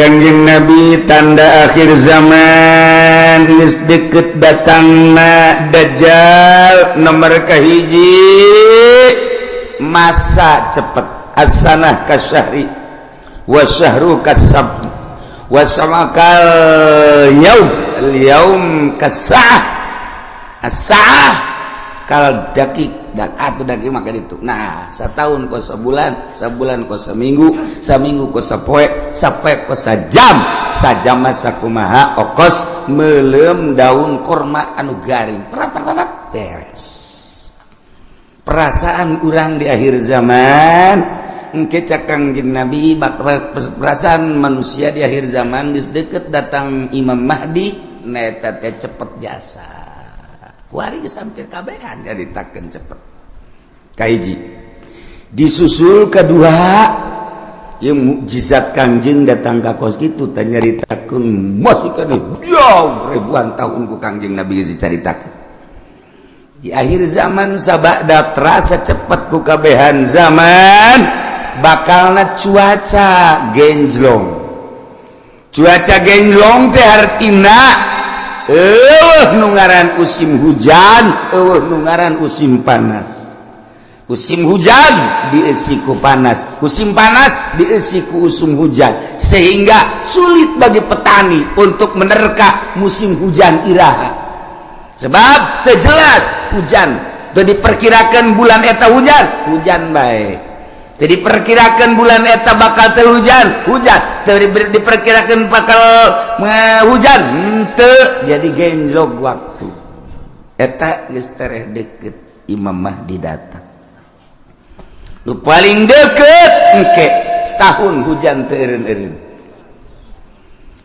Kanjeng Nabi tanda akhir zaman. Mis deket datangna dajjal nomor kahiji masa cepet asanah kasyahri wa syahru kasab wa samakal yaum. Al yaum kasah asah kal dakik dan atuh daging makan itu nah setahun ko sebulan sebulan ko seminggu seminggu ko sepoe sepoe ko sejam. Sajam masa kumaha okos melem daun korma anu garing. Perat perat, perat. beres. Perasaan kurang di akhir zaman engke cakangjin nabi perasaan manusia di akhir zaman geus deket datang imam mahdi neta teh cepet jasa. Kuari geus hampir kabehan jadi takkeun cepet. Kaiji. Disusul kedua yang mukjizat Kangjeng datang ke kos itu tanyaritakeun masih kana ribuan tahun ku Kangjeng Nabi geus dicaritakeun di akhir zaman sabak terasa cepat ku kabehan zaman bakalna cuaca genjlong. Cuaca genjlong teh hartina eh nungaran usim hujan eh nungaran usim panas. Musim hujan diesiku panas. Musim panas diesiku usum hujan. Sehingga sulit bagi petani untuk menerka musim hujan Iraha. Sebab terjelas hujan. Jadi diperkirakan bulan eta hujan hujan baik jadi perkirakan bulan eta bakal terhujan hujan. Diperkirakan bakal hujan. Ente jadi genjlog waktu. Eta geus deket Imam Mahdi datang lu paling deket engke. Setahun hujan teureun-eureun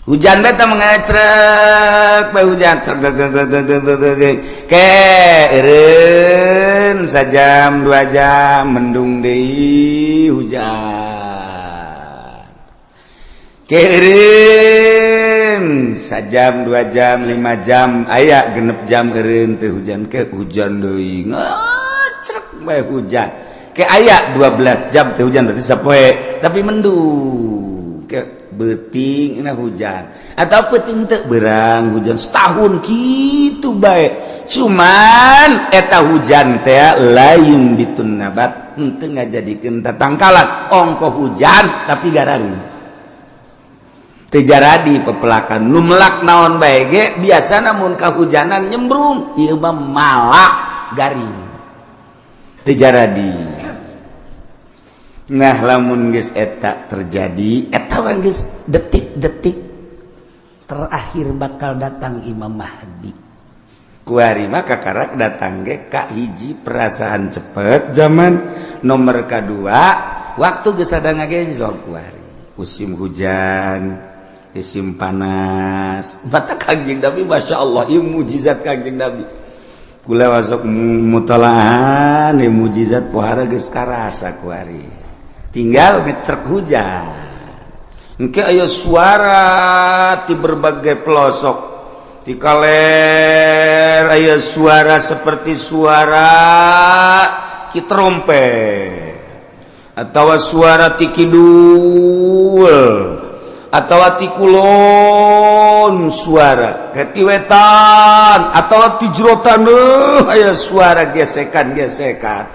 hujan beta mengecrek bae hujan ke eureun sajam dua jam mendung deui hujan. Ke sajam dua jam lima jam aya genep jam eureun teu hujan. Ke hujan deui ngecrek bae hujan. ke aya 12 jam teh hujan berarti sapoe. Tapi mendung ke beting ini hujan. Atau peting teh berang hujan setahun gitu baik cuman eta hujan teh lain ditun nabat ente ngajadikan tatangkalan. Ongko hujan tapi garang di pepelakan. Lumlak naon baik biasa namun kehujanan nyembrung. Iba malak garing. jaradi nah lamun eta terjadi etawan detik-detik terakhir bakal datang Imam Mahdi. Kuari maka karak datang ge Kak hiji perasaan cepet zaman nomor kedua waktu gesadang ge kuari. Musim hujan musim panas. Batak kanjeng Nabi Masya Allah ini mujizat kanjeng Nabi. pula wasok mutolahan eh, mujizat pohara geus karasa ku ari tinggal ngecek hujan. Engke ayo suara di berbagai pelosok. Di kaler ayo suara seperti suara ki trompet. Atau suara ti kidul. atauatikulon suara ketiwetan atau tijrotan eh, aya suara gesekan gesekan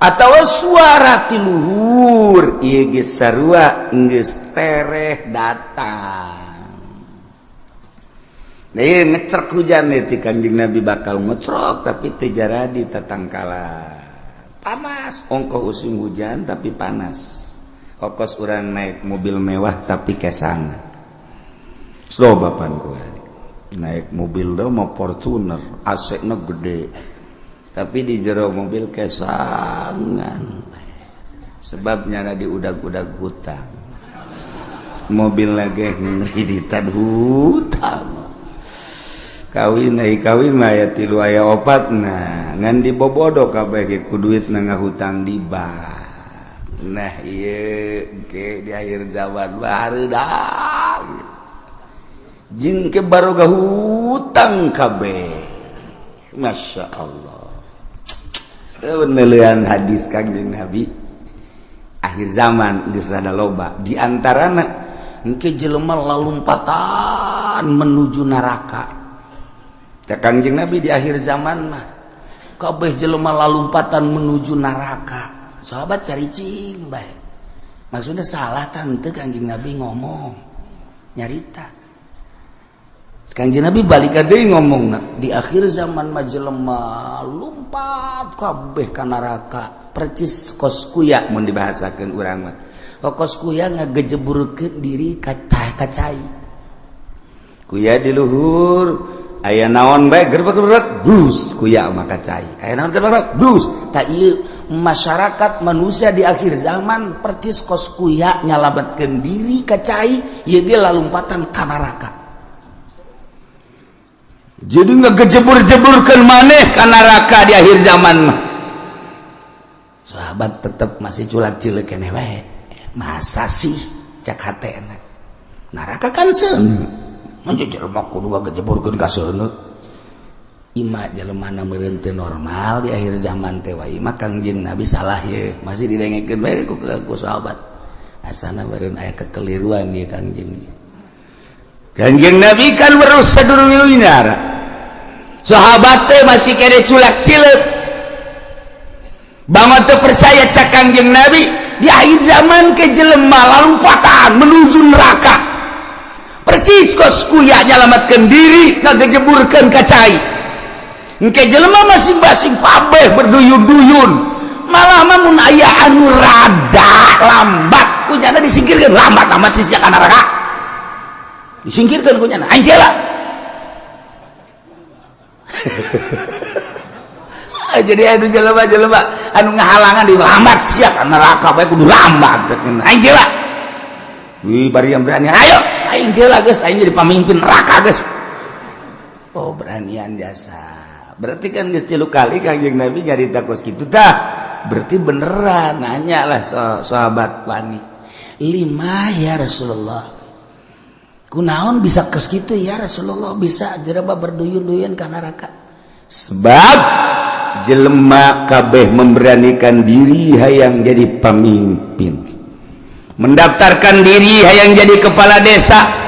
atau suara tiluhur ieu geus sarua geus tereh datang Nah, ngecerk hujan nih kanjeng Nabi bakal ngecrok tapi teu jadi tatangkala. Panas, ongkoh using hujan tapi panas. kokos orang naik mobil mewah tapi kesangan slow bapan gue naik mobil do mau Fortuner aseknya gede. Tapi di jero mobil kesangan. Sebabnya ada di udag-udag hutang. Mobil lagi ngeriditan hutang. Kawin naik kawin maya tilu ayah opat nah ngan dibobodo kabeh ku duit nengah hutang di bank. nah iya ke, di akhir zaman Jin ke baroga hutang kabeh Masya Allah. Penelian hadis kanjeng Nabi. Akhir zaman di serada loba. Di antara engke jelema lalumpatan menuju neraka. Cek kangjeng Nabi di akhir zaman mah kabeh jelema lalumpatan menuju neraka. sahabat caricing baik maksudnya salah tante kanjeng nabi ngomong nyarita. Kanjeng nabi balik deui ngomong nah. di akhir zaman majelema lumpat kabeh ka neraka percis koskuya mun dibahasakeun urang mah. Kokos kuya ngagejeburkeun diri kata kacai kuya di luhur aya naon bae gerbek gerbek bus kuya maka cai. Aya naon gerbek gerbek bus tak ieu masyarakat manusia di akhir zaman percis koskuya nyalabat diri kacai ya dia lalumpatan kanaraka jadi nggak kejebur-jeburkan maneh kanaraka di akhir zaman mah. Sahabat tetap masih culat cilik ini masa sih? Cak hati enak. Naraka kan sen menjejer mah kudu kejebur kan kasenut Ima jelemana merente normal di akhir zaman tewa Ima kangjeng Nabi salah ya masih didengekin baik ku ku sahabat. Asana beren ayah kekeliruan dia kangjeng kangjeng Nabi kan baru sedulur winar sahabat teh masih kere culak cilek bangat tuh percaya cak kangjeng Nabi di akhir zaman ke jelema patah, menuju neraka. Percis kos kuya nyelamatkan diri ngagejeburkan kacai. Nke jelema masing-masing pabeh berduyun-duyun. Malah namun ayah anu rada lambat. Kunyana disingkirkan lambat amat sisi akan neraka. Disingkirkan kunyana. Aing jela. Jadi anu jelema jelema anu ngahalangan di lambat sia kan neraka bae kudu lambat. Aing jela. Wih bari yang berani. Ayo aing jela geus aing jadi pemimpin neraka geus. Oh beranian dasar. berarti kan gestilu kali kanjeng nabi nyarita kos gitu dah berarti beneran nanya lah sah sahabat panik lima ya Rasulullah. Kunaon bisa kos gitu ya Rasulullah? Bisa jeraba berduyun-duyun karena raka sebab jelema kabeh memberanikan diri hayang jadi pemimpin. Mendaftarkan diri hayang jadi kepala desa.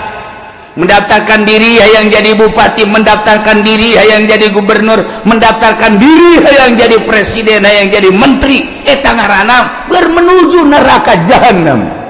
mendaftarkan diri yang jadi bupati mendaftarkan diri yang jadi gubernur mendaftarkan diri yang jadi presiden yang jadi menteri. Eh tangan bermenuju neraka jahanam